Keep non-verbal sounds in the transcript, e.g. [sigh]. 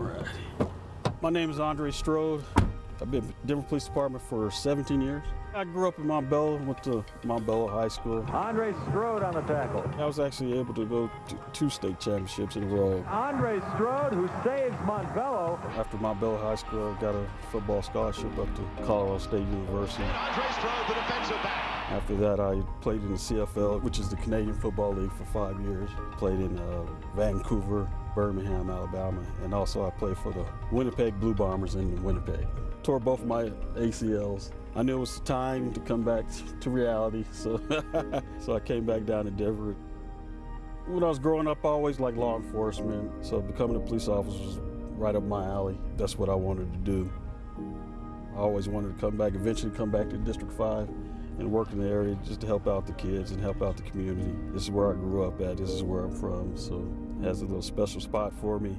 right. My name is Andre Strode. I've been with Denver Police Department for 17 years. I grew up in Montbello, went to Montbello High School. Andre Strode on the tackle. I was actually able to go to two state championships in a row. Andre Strode, who saves Montbello. After Montbello High School, I got a football scholarship up to Colorado State University. Andre Strode, the defensive back. After that, I played in the CFL, which is the Canadian Football League, for five years. Played in uh, Vancouver, Birmingham, Alabama, and also I played for the Winnipeg Blue Bombers in Winnipeg. Tore both my ACLs. I knew it was time to come back to reality, so [laughs] so I came back down to Denver. When I was growing up, I always liked law enforcement, so becoming a police officer was right up my alley. That's what I wanted to do. I always wanted to come back, eventually come back to District 5 and work in the area just to help out the kids and help out the community. This is where I grew up at, this is where I'm from, so it has a little special spot for me.